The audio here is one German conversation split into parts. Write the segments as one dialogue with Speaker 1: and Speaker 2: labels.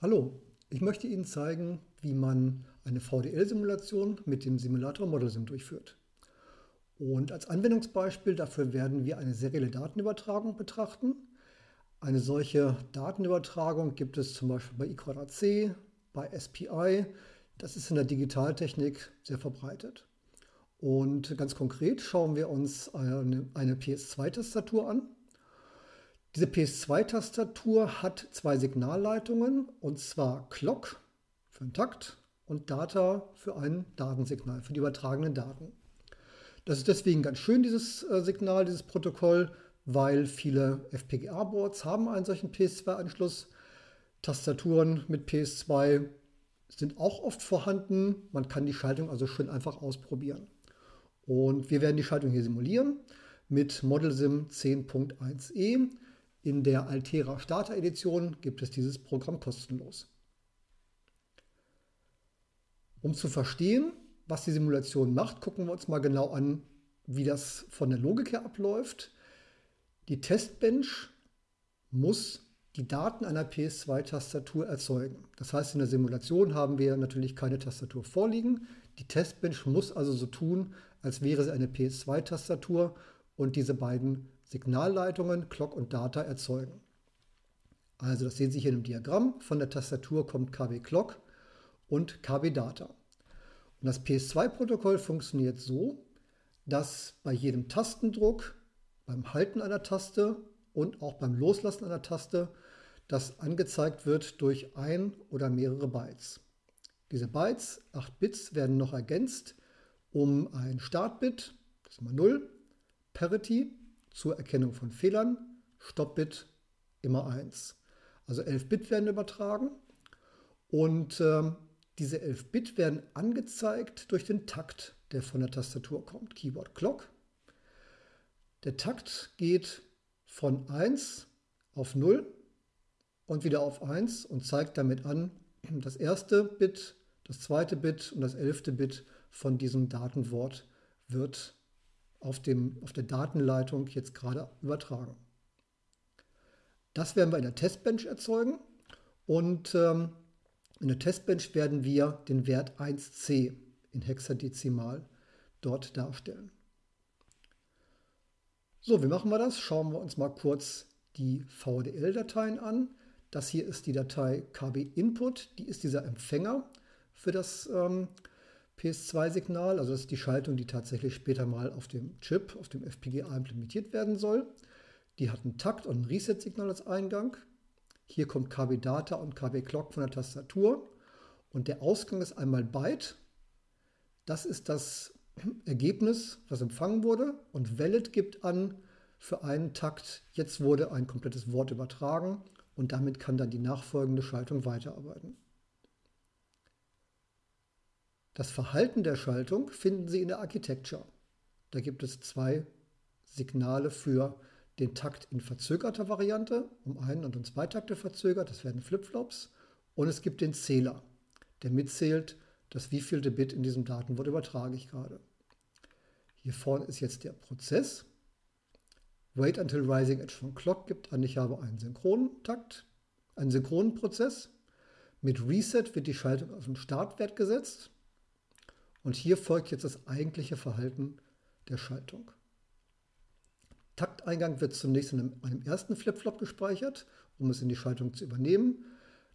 Speaker 1: Hallo, ich möchte Ihnen zeigen, wie man eine VDL-Simulation mit dem Simulator ModelSim durchführt. Und als Anwendungsbeispiel dafür werden wir eine serielle Datenübertragung betrachten. Eine solche Datenübertragung gibt es zum Beispiel bei I2C, bei SPI. Das ist in der Digitaltechnik sehr verbreitet. Und ganz konkret schauen wir uns eine, eine PS2-Tastatur an. Diese PS2-Tastatur hat zwei Signalleitungen, und zwar Clock für einen Takt und Data für ein Datensignal, für die übertragenen Daten. Das ist deswegen ganz schön, dieses äh, Signal, dieses Protokoll, weil viele FPGA-Boards haben einen solchen PS2-Anschluss. Tastaturen mit PS2 sind auch oft vorhanden. Man kann die Schaltung also schön einfach ausprobieren. Und wir werden die Schaltung hier simulieren mit ModelSim 10.1e. In der Altera Starter Edition gibt es dieses Programm kostenlos. Um zu verstehen, was die Simulation macht, gucken wir uns mal genau an, wie das von der Logik her abläuft. Die Testbench muss die Daten einer PS2-Tastatur erzeugen. Das heißt, in der Simulation haben wir natürlich keine Tastatur vorliegen. Die Testbench muss also so tun, als wäre sie eine PS2-Tastatur und diese beiden Signalleitungen Clock und Data erzeugen. Also das sehen Sie hier im Diagramm. Von der Tastatur kommt KB Clock und KB Data. Und das PS2-Protokoll funktioniert so, dass bei jedem Tastendruck, beim Halten einer Taste und auch beim Loslassen einer Taste das angezeigt wird durch ein oder mehrere Bytes. Diese Bytes, 8 Bits, werden noch ergänzt um ein Startbit, das ist mal 0, Parity, zur Erkennung von Fehlern, Stoppbit immer 1. Also 11 Bit werden übertragen und äh, diese 11 Bit werden angezeigt durch den Takt, der von der Tastatur kommt, Keyboard Clock. Der Takt geht von 1 auf 0 und wieder auf 1 und zeigt damit an, das erste Bit, das zweite Bit und das elfte Bit von diesem Datenwort wird auf, dem, auf der Datenleitung jetzt gerade übertragen. Das werden wir in der Testbench erzeugen und ähm, in der Testbench werden wir den Wert 1c in Hexadezimal dort darstellen. So, wie machen wir das? Schauen wir uns mal kurz die VDL-Dateien an. Das hier ist die Datei KB Input, die ist dieser Empfänger für das ähm, PS2-Signal, also das ist die Schaltung, die tatsächlich später mal auf dem Chip, auf dem FPGA implementiert werden soll. Die hat einen Takt und ein Reset-Signal als Eingang. Hier kommt KB Data und KB Clock von der Tastatur. Und der Ausgang ist einmal Byte. Das ist das Ergebnis, was empfangen wurde. Und Valid gibt an, für einen Takt, jetzt wurde ein komplettes Wort übertragen und damit kann dann die nachfolgende Schaltung weiterarbeiten. Das Verhalten der Schaltung finden Sie in der Architecture. Da gibt es zwei Signale für den Takt in verzögerter Variante, um einen und um zwei Takte verzögert, das werden Flipflops. Und es gibt den Zähler, der mitzählt, das wievielte Bit in diesem Datenwort übertrage ich gerade. Hier vorne ist jetzt der Prozess. Wait until rising edge von Clock gibt an, ich habe einen synchronen Takt, einen synchronen Prozess. Mit Reset wird die Schaltung auf den Startwert gesetzt. Und hier folgt jetzt das eigentliche Verhalten der Schaltung. Takteingang wird zunächst in einem, einem ersten Flipflop gespeichert, um es in die Schaltung zu übernehmen,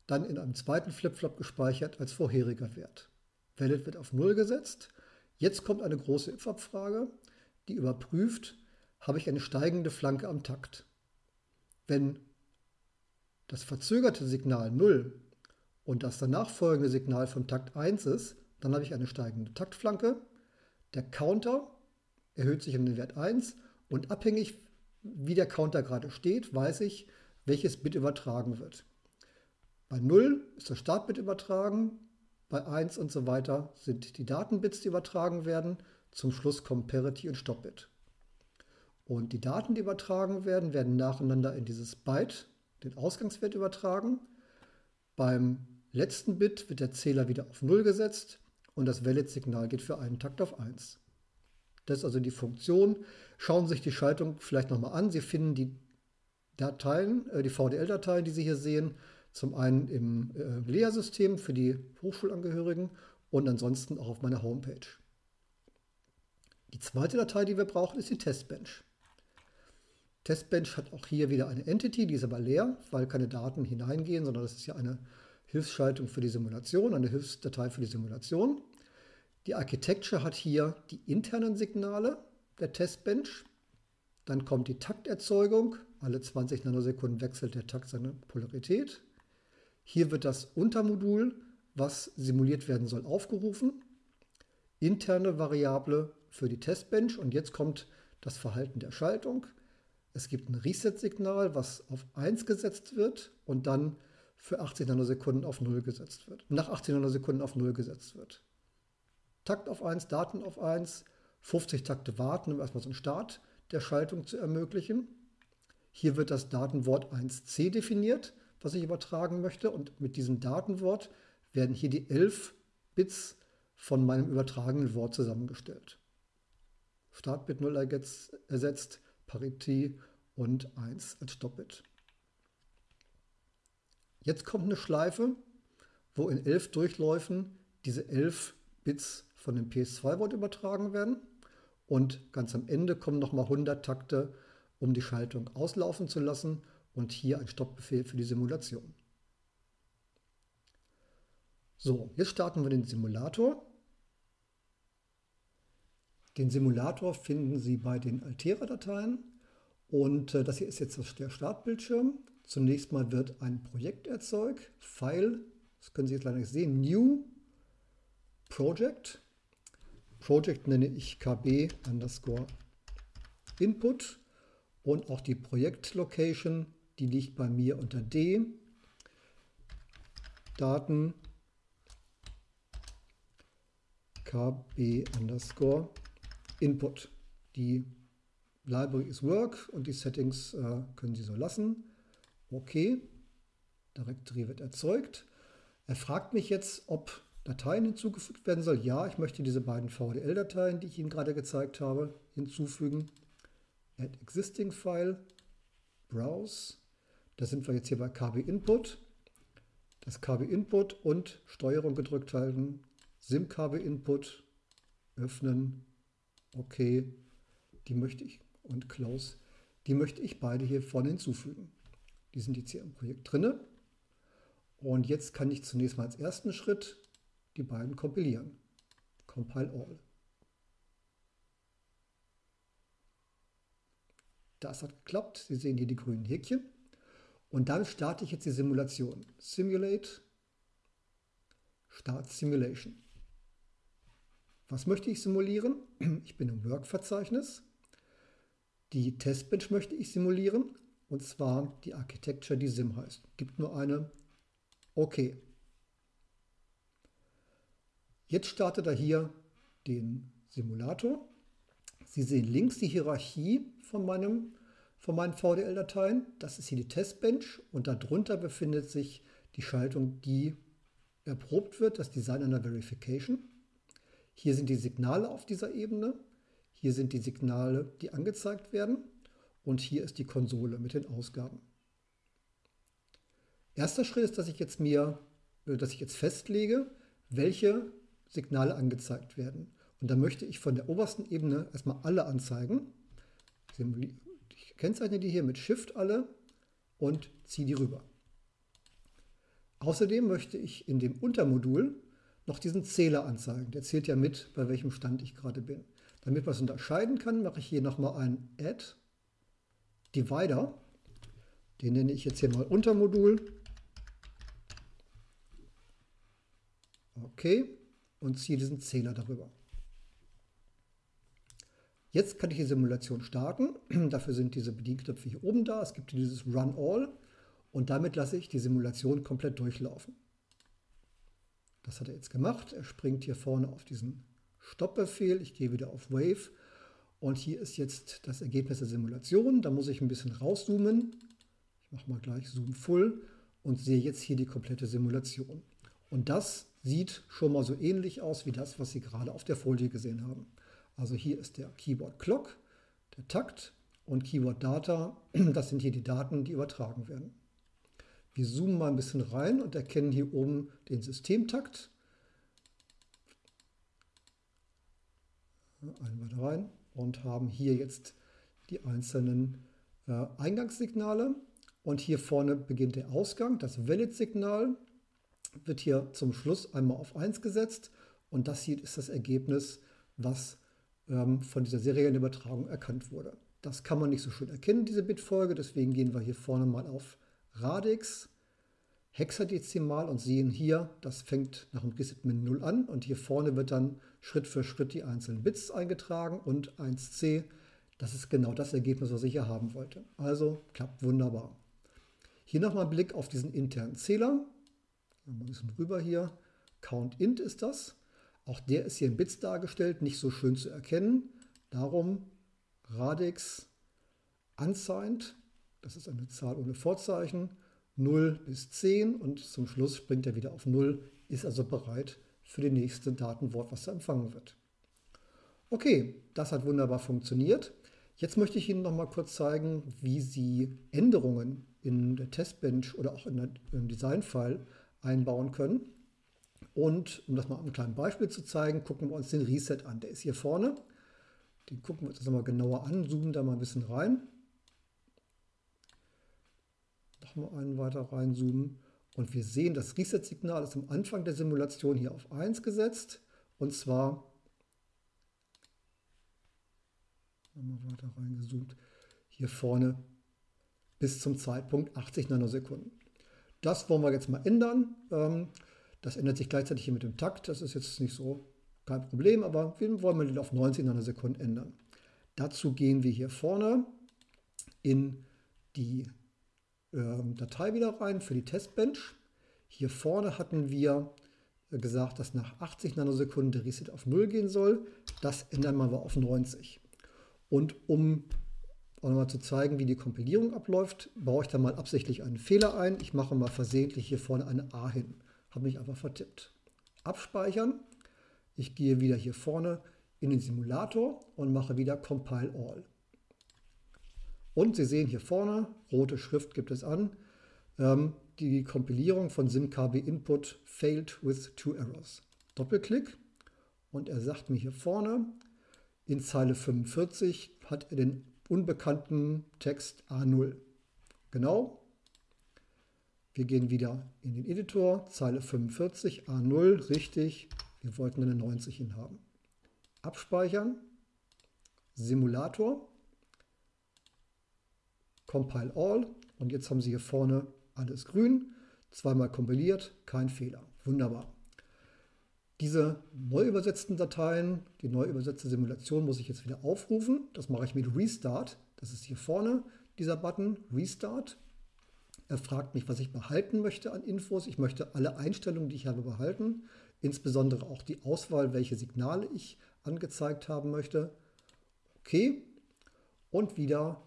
Speaker 1: dann in einem zweiten Flipflop gespeichert als vorheriger Wert. Valid wird auf 0 gesetzt. Jetzt kommt eine große if-Abfrage, die überprüft, habe ich eine steigende Flanke am Takt. Wenn das verzögerte Signal 0 und das danach folgende Signal von Takt 1 ist, dann habe ich eine steigende Taktflanke. Der Counter erhöht sich um den Wert 1 und abhängig, wie der Counter gerade steht, weiß ich, welches Bit übertragen wird. Bei 0 ist das Startbit übertragen, bei 1 und so weiter sind die Datenbits, die übertragen werden. Zum Schluss kommen Parity und Stoppbit. Und die Daten, die übertragen werden, werden nacheinander in dieses Byte, den Ausgangswert, übertragen. Beim letzten Bit wird der Zähler wieder auf 0 gesetzt und das Valid-Signal geht für einen Takt auf 1. Das ist also die Funktion. Schauen Sie sich die Schaltung vielleicht nochmal an. Sie finden die Dateien, äh, die VDL-Dateien, die Sie hier sehen. Zum einen im äh, Lehrsystem für die Hochschulangehörigen und ansonsten auch auf meiner Homepage. Die zweite Datei, die wir brauchen, ist die Testbench. Testbench hat auch hier wieder eine Entity, die ist aber leer, weil keine Daten hineingehen, sondern das ist ja eine Hilfsschaltung für die Simulation, eine Hilfsdatei für die Simulation. Die Architecture hat hier die internen Signale der Testbench. Dann kommt die Takterzeugung. Alle 20 Nanosekunden wechselt der Takt seine Polarität. Hier wird das Untermodul, was simuliert werden soll, aufgerufen. Interne Variable für die Testbench. Und jetzt kommt das Verhalten der Schaltung. Es gibt ein Reset-Signal, was auf 1 gesetzt wird und dann für 80 Nanosekunden auf 0 gesetzt wird. Nach 80 Nanosekunden auf 0 gesetzt wird. Takt auf 1, Daten auf 1, 50 Takte warten, um erstmal so einen Start der Schaltung zu ermöglichen. Hier wird das Datenwort 1c definiert, was ich übertragen möchte. Und mit diesem Datenwort werden hier die 11 Bits von meinem übertragenen Wort zusammengestellt. Startbit 0 ersetzt, Paritie und 1 als Stoppbit. Jetzt kommt eine Schleife, wo in 11 Durchläufen diese 11 Bits von dem PS2-Wort übertragen werden. Und ganz am Ende kommen nochmal 100 Takte, um die Schaltung auslaufen zu lassen und hier ein Stoppbefehl für die Simulation. So, jetzt starten wir den Simulator. Den Simulator finden Sie bei den Altera-Dateien und äh, das hier ist jetzt der Startbildschirm. Zunächst mal wird ein Projekt erzeugt, File, das können Sie jetzt leider nicht sehen, New Project. Project nenne ich kb underscore input und auch die Projektlocation, die liegt bei mir unter D. Daten kb underscore input. Die Library ist Work und die Settings äh, können Sie so lassen. Okay, Directory wird erzeugt. Er fragt mich jetzt, ob Dateien hinzugefügt werden soll. Ja, ich möchte diese beiden VDL-Dateien, die ich Ihnen gerade gezeigt habe, hinzufügen. Add Existing File, Browse. Da sind wir jetzt hier bei KB Input. Das KB Input und Steuerung gedrückt halten. SIM KB Input öffnen. Okay, die möchte ich und Close. Die möchte ich beide hier vorne hinzufügen. Die sind jetzt hier im Projekt drinne. Und jetzt kann ich zunächst mal als ersten Schritt die beiden kompilieren. Compile all. Das hat geklappt. Sie sehen hier die grünen Häkchen. Und dann starte ich jetzt die Simulation. Simulate, Start Simulation. Was möchte ich simulieren? Ich bin im Work-Verzeichnis. Die Testbench möchte ich simulieren. Und zwar die Architecture, die Sim heißt. Gibt nur eine. Okay. Jetzt startet er hier den Simulator. Sie sehen links die Hierarchie von, meinem, von meinen VDL-Dateien. Das ist hier die Testbench und darunter befindet sich die Schaltung, die erprobt wird, das Design einer Verification. Hier sind die Signale auf dieser Ebene. Hier sind die Signale, die angezeigt werden. Und hier ist die Konsole mit den Ausgaben. Erster Schritt ist, dass ich jetzt mir, äh, dass ich jetzt festlege, welche Signale angezeigt werden. Und da möchte ich von der obersten Ebene erstmal alle anzeigen. Ich kennzeichne die hier mit Shift alle und ziehe die rüber. Außerdem möchte ich in dem Untermodul noch diesen Zähler anzeigen. Der zählt ja mit, bei welchem Stand ich gerade bin. Damit man es unterscheiden kann, mache ich hier nochmal ein Add Divider. Den nenne ich jetzt hier mal Untermodul. Okay und ziehe diesen Zähler darüber. Jetzt kann ich die Simulation starten. Dafür sind diese Bedienknöpfe hier oben da. Es gibt dieses Run All und damit lasse ich die Simulation komplett durchlaufen. Das hat er jetzt gemacht. Er springt hier vorne auf diesen Stoppbefehl. Ich gehe wieder auf Wave und hier ist jetzt das Ergebnis der Simulation. Da muss ich ein bisschen rauszoomen. Ich mache mal gleich Zoom Full und sehe jetzt hier die komplette Simulation. Und das sieht schon mal so ähnlich aus wie das, was Sie gerade auf der Folie gesehen haben. Also hier ist der Keyboard Clock, der Takt und Keyword Data, das sind hier die Daten, die übertragen werden. Wir zoomen mal ein bisschen rein und erkennen hier oben den Systemtakt. Einmal rein und haben hier jetzt die einzelnen äh, Eingangssignale. Und hier vorne beginnt der Ausgang. Das Valid-Signal wird hier zum Schluss einmal auf 1 gesetzt. Und das hier ist das Ergebnis, was ähm, von dieser seriellen Übertragung erkannt wurde. Das kann man nicht so schön erkennen, diese Bitfolge. Deswegen gehen wir hier vorne mal auf Radix, Hexadezimal und sehen hier, das fängt nach dem Reset mit 0 an. Und hier vorne wird dann Schritt für Schritt die einzelnen Bits eingetragen und 1c. Das ist genau das Ergebnis, was ich hier haben wollte. Also klappt wunderbar. Hier nochmal ein Blick auf diesen internen Zähler. Ein bisschen rüber hier. CountInt ist das. Auch der ist hier in Bits dargestellt, nicht so schön zu erkennen. Darum Radix unsigned, das ist eine Zahl ohne Vorzeichen, 0 bis 10 und zum Schluss springt er wieder auf 0, ist also bereit für das nächste Datenwort, was da empfangen wird. Okay, das hat wunderbar funktioniert. Jetzt möchte ich Ihnen noch mal kurz zeigen, wie Sie Änderungen in der Testbench oder auch in der, im Designfile einbauen können. Und um das mal am kleinen Beispiel zu zeigen, gucken wir uns den Reset an. Der ist hier vorne. Den gucken wir uns das nochmal genauer an, zoomen da mal ein bisschen rein. Nochmal einen weiter reinzoomen. Und wir sehen, das Reset-Signal ist am Anfang der Simulation hier auf 1 gesetzt. Und zwar, nochmal weiter reingezoomt, hier vorne bis zum Zeitpunkt 80 Nanosekunden. Das wollen wir jetzt mal ändern. Ähm, das ändert sich gleichzeitig hier mit dem Takt. Das ist jetzt nicht so kein Problem, aber wir wollen den auf 90 Nanosekunden ändern. Dazu gehen wir hier vorne in die Datei wieder rein für die Testbench. Hier vorne hatten wir äh, gesagt, dass nach 80 Nanosekunden der Reset auf 0 gehen soll. Das ändern wir auf 90. Und um auch nochmal zu zeigen, wie die Kompilierung abläuft, baue ich da mal absichtlich einen Fehler ein. Ich mache mal versehentlich hier vorne eine A hin. Habe mich einfach vertippt. Abspeichern. Ich gehe wieder hier vorne in den Simulator und mache wieder Compile All. Und Sie sehen hier vorne, rote Schrift gibt es an, ähm, die Kompilierung von SimKB Input failed with two errors. Doppelklick und er sagt mir hier vorne, in Zeile 45 hat er den unbekannten Text A0. Genau. Wir gehen wieder in den Editor, Zeile 45, A0, richtig. Wir wollten eine 90 hin haben. Abspeichern, Simulator, Compile All und jetzt haben Sie hier vorne alles grün, zweimal kompiliert, kein Fehler. Wunderbar. Diese neu übersetzten Dateien, die neu übersetzte Simulation muss ich jetzt wieder aufrufen. Das mache ich mit Restart. Das ist hier vorne dieser Button Restart. Er fragt mich, was ich behalten möchte an Infos. Ich möchte alle Einstellungen, die ich habe, behalten. Insbesondere auch die Auswahl, welche Signale ich angezeigt haben möchte. Okay. Und wieder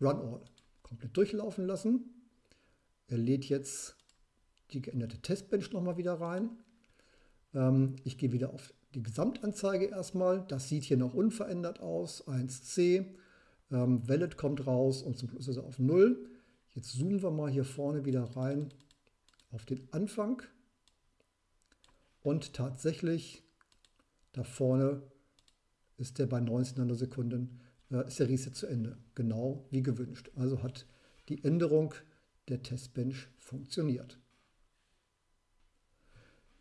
Speaker 1: Run All. Komplett durchlaufen lassen. Er lädt jetzt die geänderte Testbench nochmal wieder rein. Ähm, ich gehe wieder auf die Gesamtanzeige erstmal. Das sieht hier noch unverändert aus. 1C. Ähm, Valid kommt raus und zum Schluss ist er auf 0. Jetzt zoomen wir mal hier vorne wieder rein auf den Anfang. Und tatsächlich, da vorne ist der bei 19 Nanosekunden, ist der Reset zu Ende. Genau wie gewünscht. Also hat die Änderung der Testbench funktioniert.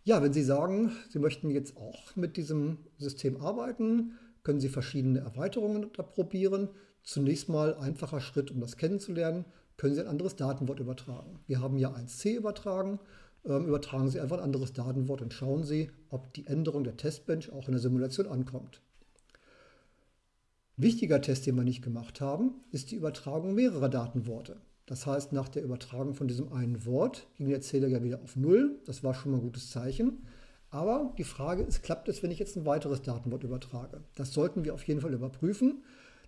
Speaker 1: Ja, wenn Sie sagen, Sie möchten jetzt auch mit diesem System arbeiten, können Sie verschiedene Erweiterungen probieren. Zunächst mal einfacher Schritt, um das kennenzulernen, können Sie ein anderes Datenwort übertragen. Wir haben ja 1c übertragen. Ähm, übertragen Sie einfach ein anderes Datenwort und schauen Sie, ob die Änderung der Testbench auch in der Simulation ankommt. Wichtiger Test, den wir nicht gemacht haben, ist die Übertragung mehrerer Datenworte. Das heißt, nach der Übertragung von diesem einen Wort ging der Zähler ja wieder auf Null. Das war schon mal ein gutes Zeichen. Aber die Frage ist, klappt es, wenn ich jetzt ein weiteres Datenwort übertrage? Das sollten wir auf jeden Fall überprüfen.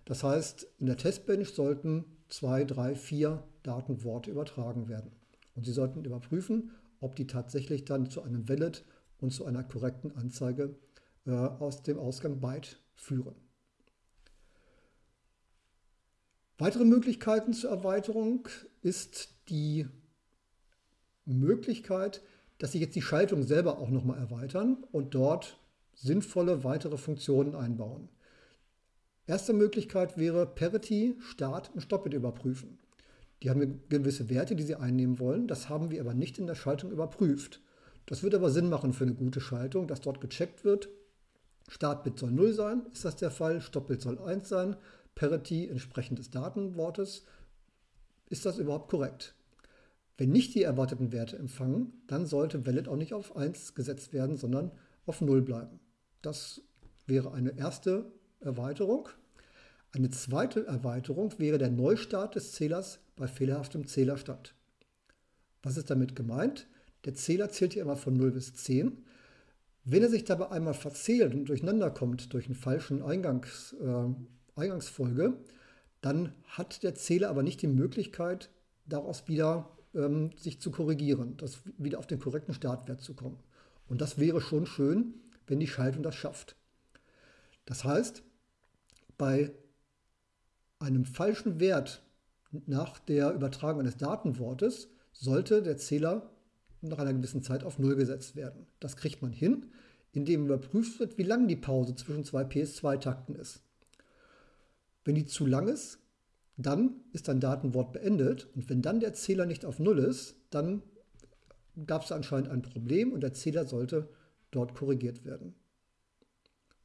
Speaker 1: Das heißt, in der Testbench sollten zwei, drei, vier Datenworte übertragen werden. Und Sie sollten überprüfen, ob die tatsächlich dann zu einem Valid und zu einer korrekten Anzeige äh, aus dem Ausgang Byte führen. Weitere Möglichkeiten zur Erweiterung ist die Möglichkeit, dass Sie jetzt die Schaltung selber auch nochmal erweitern und dort sinnvolle weitere Funktionen einbauen. Erste Möglichkeit wäre Parity, Start und Stop-It überprüfen. Die haben gewisse Werte, die sie einnehmen wollen. Das haben wir aber nicht in der Schaltung überprüft. Das wird aber Sinn machen für eine gute Schaltung, dass dort gecheckt wird. Startbit soll 0 sein, ist das der Fall. Stoppbit soll 1 sein. Parity entsprechend des Datenwortes. Ist das überhaupt korrekt? Wenn nicht die erwarteten Werte empfangen, dann sollte Valid auch nicht auf 1 gesetzt werden, sondern auf 0 bleiben. Das wäre eine erste Erweiterung. Eine zweite Erweiterung wäre der Neustart des Zählers bei fehlerhaftem Zählerstand. Was ist damit gemeint? Der Zähler zählt hier immer von 0 bis 10. Wenn er sich dabei einmal verzählt und durcheinander kommt durch einen falschen Eingangs, äh, Eingangsfolge, dann hat der Zähler aber nicht die Möglichkeit, daraus wieder ähm, sich zu korrigieren, das wieder auf den korrekten Startwert zu kommen. Und das wäre schon schön, wenn die Schaltung das schafft. Das heißt, bei einem falschen Wert nach der Übertragung eines Datenwortes sollte der Zähler nach einer gewissen Zeit auf Null gesetzt werden. Das kriegt man hin, indem überprüft wird, wie lang die Pause zwischen zwei PS2-Takten ist. Wenn die zu lang ist, dann ist ein Datenwort beendet und wenn dann der Zähler nicht auf Null ist, dann gab es anscheinend ein Problem und der Zähler sollte dort korrigiert werden.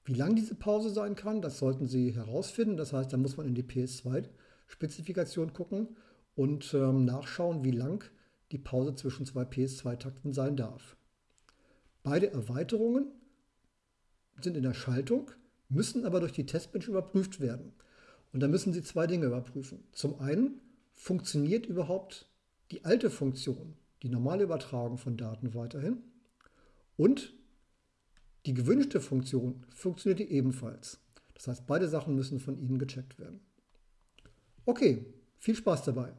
Speaker 1: Wie lang diese Pause sein kann, das sollten Sie herausfinden. Das heißt, da muss man in die PS2-Spezifikation gucken und ähm, nachschauen, wie lang die Pause zwischen zwei PS2-Takten sein darf. Beide Erweiterungen sind in der Schaltung, müssen aber durch die Testbench überprüft werden. Und da müssen Sie zwei Dinge überprüfen. Zum einen, funktioniert überhaupt die alte Funktion, die normale Übertragung von Daten weiterhin? Und die gewünschte Funktion funktioniert ebenfalls. Das heißt, beide Sachen müssen von Ihnen gecheckt werden. Okay, viel Spaß dabei.